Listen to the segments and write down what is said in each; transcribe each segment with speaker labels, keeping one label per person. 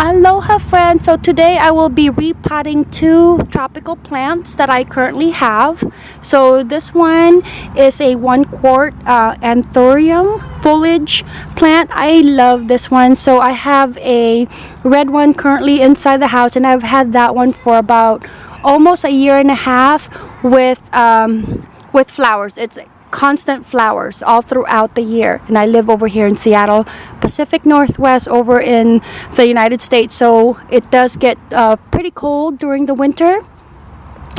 Speaker 1: Aloha friends! So today I will be repotting two tropical plants that I currently have. So this one is a one quart uh, anthurium foliage plant. I love this one. So I have a red one currently inside the house and I've had that one for about almost a year and a half with um, with flowers. It's constant flowers all throughout the year. And I live over here in Seattle Pacific Northwest over in the United States. So it does get uh, pretty cold during the winter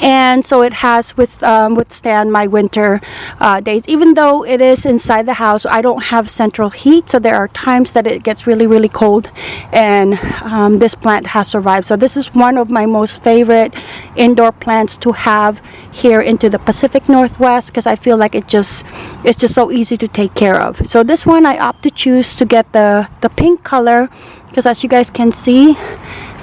Speaker 1: and so it has with um, withstand my winter uh, days. Even though it is inside the house I don't have central heat so there are times that it gets really really cold and um, this plant has survived. So this is one of my most favorite indoor plants to have here into the Pacific Northwest because I feel like it just it's just so easy to take care of. So this one I opt to choose to get the the pink color because as you guys can see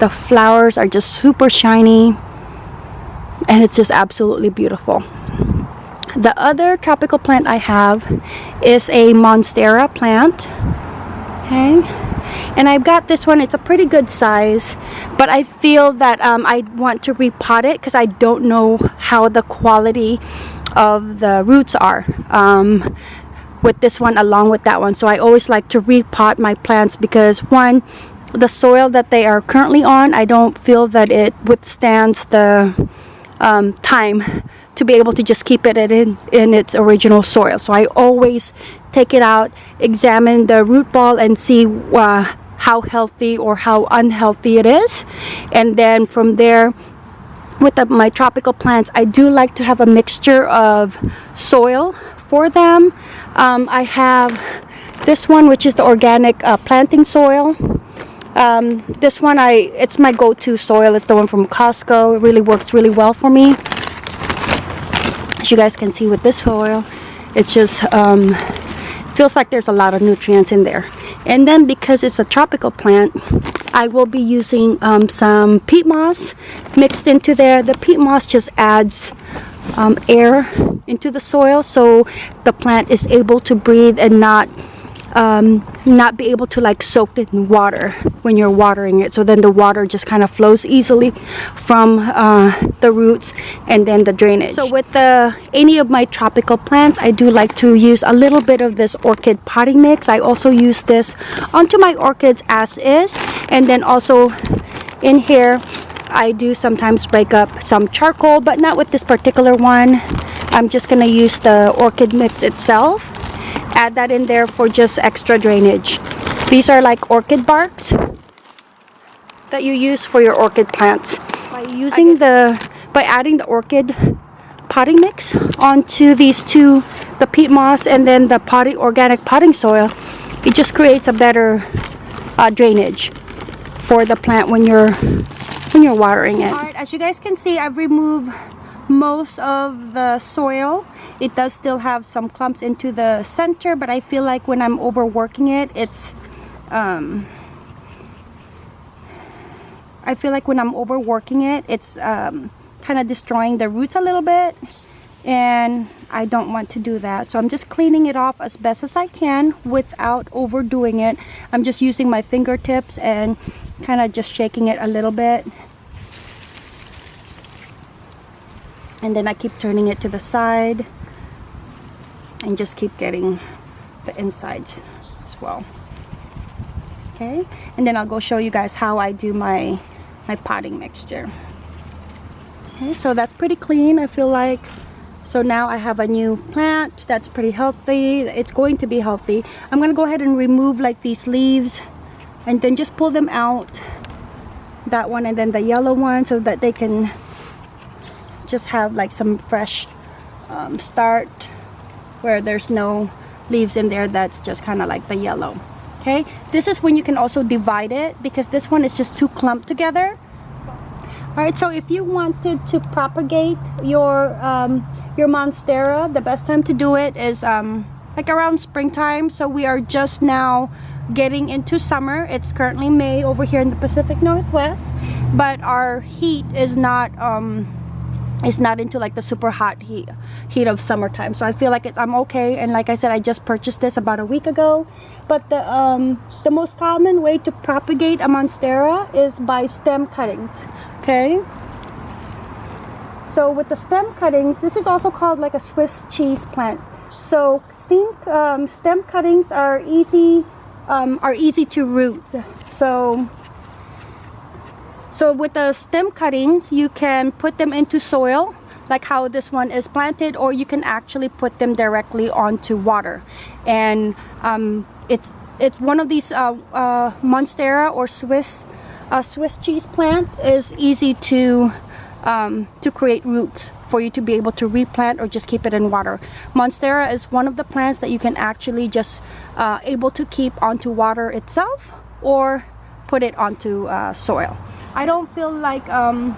Speaker 1: the flowers are just super shiny and it's just absolutely beautiful. The other tropical plant I have is a monstera plant. Okay. And I've got this one. It's a pretty good size but I feel that um, I want to repot it because I don't know how the quality of the roots are um, with this one along with that one. So I always like to repot my plants because one the soil that they are currently on I don't feel that it withstands the um, time to be able to just keep it in, in its original soil. So I always take it out, examine the root ball and see uh, how healthy or how unhealthy it is. And then from there, with the, my tropical plants, I do like to have a mixture of soil for them. Um, I have this one, which is the organic uh, planting soil um, this one I it's my go-to soil. It's the one from Costco. It really works really well for me. As you guys can see with this soil it's just um, feels like there's a lot of nutrients in there. And then because it's a tropical plant I will be using um, some peat moss mixed into there. The peat moss just adds um, air into the soil so the plant is able to breathe and not um, not be able to like soak it in water when you're watering it. So then the water just kind of flows easily from uh, the roots and then the drainage. So with the any of my tropical plants I do like to use a little bit of this orchid potting mix. I also use this onto my orchids as is. And then also in here I do sometimes break up some charcoal but not with this particular one. I'm just gonna use the orchid mix itself add that in there for just extra drainage. These are like orchid barks that you use for your orchid plants. By using the, by adding the orchid potting mix onto these two, the peat moss and then the potting, organic potting soil, it just creates a better uh, drainage for the plant when you're when you're watering it. Alright, as you guys can see, I've removed most of the soil it does still have some clumps into the center but I feel like when I'm overworking it it's um, I feel like when I'm overworking it it's um, kind of destroying the roots a little bit and I don't want to do that. So I'm just cleaning it off as best as I can without overdoing it. I'm just using my fingertips and kind of just shaking it a little bit. And then I keep turning it to the side and just keep getting the insides as well. Okay? And then I'll go show you guys how I do my my potting mixture. Okay so that's pretty clean I feel like. So now I have a new plant that's pretty healthy. It's going to be healthy. I'm gonna go ahead and remove like these leaves and then just pull them out that one and then the yellow one so that they can just have like some fresh um, start where there's no leaves in there that's just kind of like the yellow okay? This is when you can also divide it because this one is just too clumped together. All right so if you wanted to propagate your um, your monstera the best time to do it is um, like around springtime. So we are just now getting into summer. It's currently May over here in the Pacific Northwest but our heat is not um, is not into like the super hot heat heat of summertime. So i feel like it's, i'm okay. And like i said i just purchased this about a week ago. But the um the most common way to propagate a monstera is by stem cuttings okay? So with the stem cuttings this is also called like a swiss cheese plant. So stem, um, stem cuttings are easy um, are easy to root. So so with the stem cuttings, you can put them into soil like how this one is planted or you can actually put them directly onto water. And um, it's it's one of these uh, uh, Monstera or Swiss uh, Swiss cheese plant is easy to um, to create roots for you to be able to replant or just keep it in water. Monstera is one of the plants that you can actually just uh, able to keep onto water itself or put it onto uh, soil. I don't feel like um,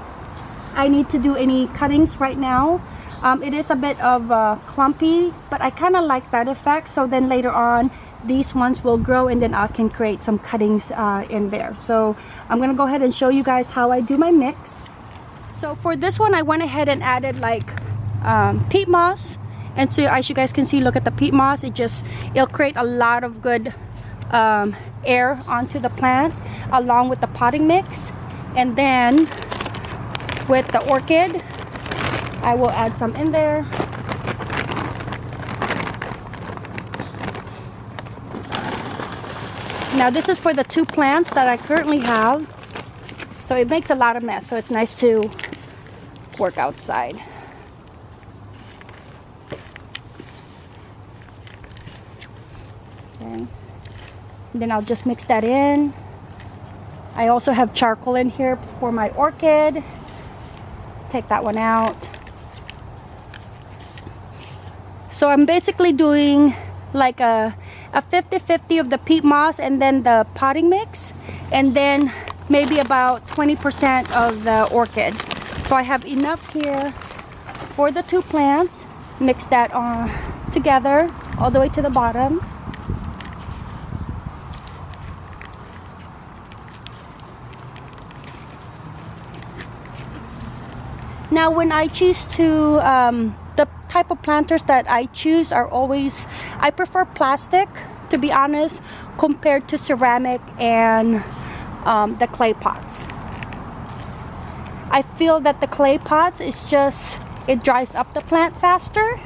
Speaker 1: I need to do any cuttings right now. Um, it is a bit of uh, clumpy, but I kind of like that effect. So then later on, these ones will grow and then I can create some cuttings uh, in there. So I'm gonna go ahead and show you guys how I do my mix. So for this one, I went ahead and added like um, peat moss. And so as you guys can see, look at the peat moss. It just, it'll create a lot of good um, air onto the plant along with the potting mix and then with the orchid I will add some in there. Now this is for the two plants that I currently have. So it makes a lot of mess so it's nice to work outside. Okay. then I'll just mix that in I also have charcoal in here for my orchid. Take that one out. So I'm basically doing like a 50-50 of the peat moss and then the potting mix and then maybe about 20% of the orchid. So I have enough here for the two plants. Mix that on together all the way to the bottom. Now when I choose to, um, the type of planters that I choose are always, I prefer plastic to be honest, compared to ceramic and um, the clay pots. I feel that the clay pots is just, it dries up the plant faster.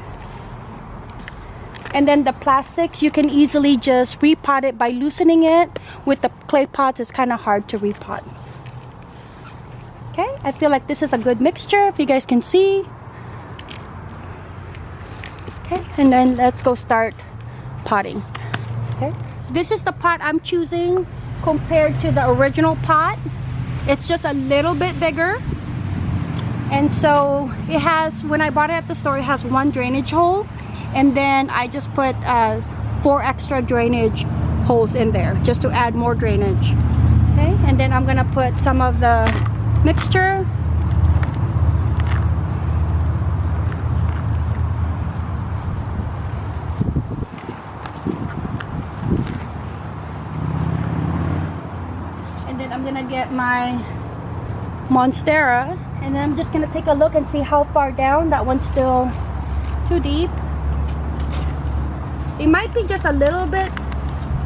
Speaker 1: And then the plastics, you can easily just repot it by loosening it. With the clay pots, it's kind of hard to repot I feel like this is a good mixture if you guys can see. Okay and then let's go start potting. Okay. This is the pot I'm choosing compared to the original pot. It's just a little bit bigger. And so it has when I bought it at the store it has one drainage hole and then I just put uh, four extra drainage holes in there just to add more drainage. Okay and then I'm gonna put some of the mixture and then I'm gonna get my Monstera and then I'm just gonna take a look and see how far down. That one's still too deep. It might be just a little bit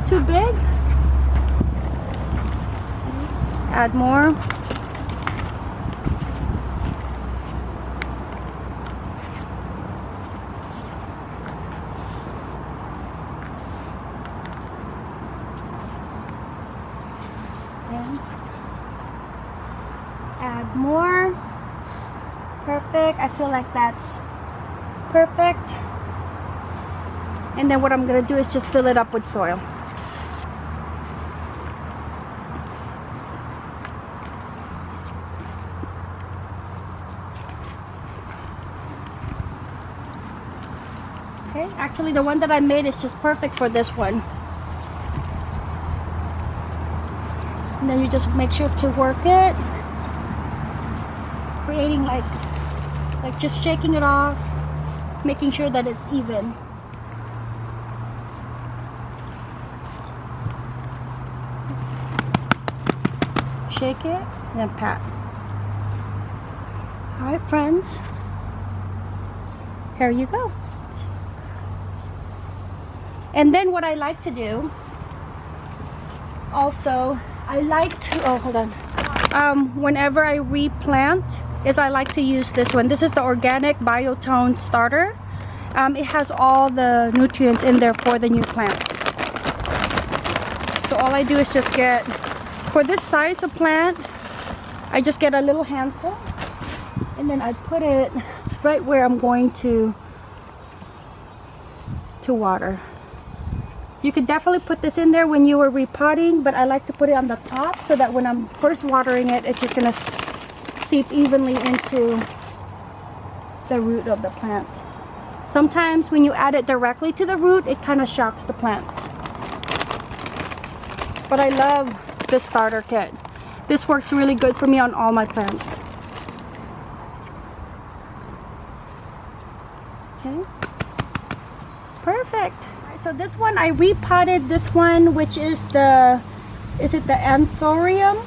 Speaker 1: too big. Add more add more perfect. I feel like that's perfect. And then what I'm gonna do is just fill it up with soil. Okay actually the one that I made is just perfect for this one. And then you just make sure to work it creating like like just shaking it off making sure that it's even shake it and then pat all right friends There you go. And then what I like to do, also, I like to, oh, hold on. Um, whenever I replant, is I like to use this one. This is the Organic Biotone Starter. Um, it has all the nutrients in there for the new plants. So all I do is just get, for this size of plant, I just get a little handful and then I put it right where I'm going to to water. You could definitely put this in there when you were repotting, but I like to put it on the top so that when I'm first watering it, it's just gonna seep evenly into the root of the plant. Sometimes when you add it directly to the root, it kind of shocks the plant. But I love this starter kit. This works really good for me on all my plants. Okay. Perfect. Right, so this one, I repotted this one, which is the, is it the anthurium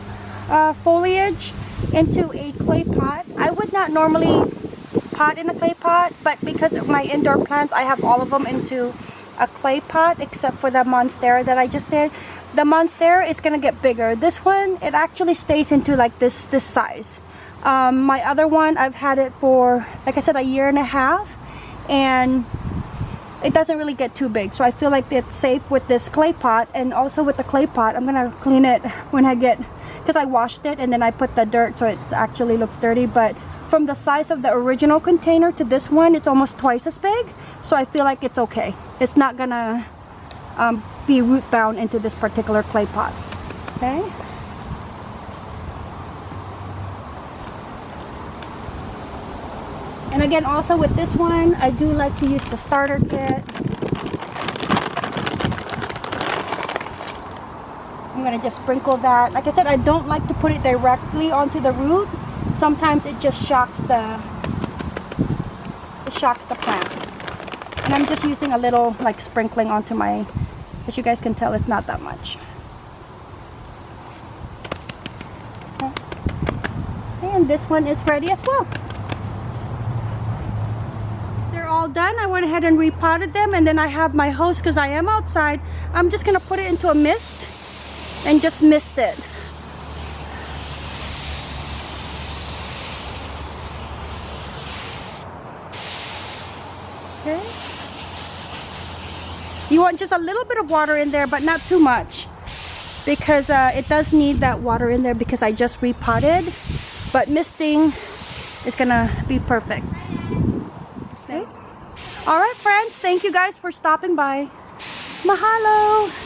Speaker 1: uh, foliage into a clay pot. I would not normally pot in a clay pot, but because of my indoor plants, I have all of them into a clay pot except for the monstera that I just did. The monstera is gonna get bigger. This one it actually stays into like this this size. Um, my other one I've had it for like I said a year and a half and it doesn't really get too big. So I feel like it's safe with this clay pot and also with the clay pot I'm gonna clean it when I get because I washed it and then I put the dirt so it actually looks dirty but from the size of the original container to this one it's almost twice as big. So I feel like it's okay. It's not gonna um, be root bound into this particular clay pot okay? And again also with this one I do like to use the starter kit I'm gonna just sprinkle that. Like I said I don't like to put it directly onto the root. Sometimes it just shocks the it shocks the plant. And I'm just using a little like sprinkling onto my as you guys can tell it's not that much. And this one is ready as well. They're all done. I went ahead and repotted them and then I have my host because I am outside. I'm just gonna put it into a mist and just mist it okay you want just a little bit of water in there, but not too much. Because uh, it does need that water in there because I just repotted. But misting is gonna be perfect. Okay. Alright friends, thank you guys for stopping by. Mahalo!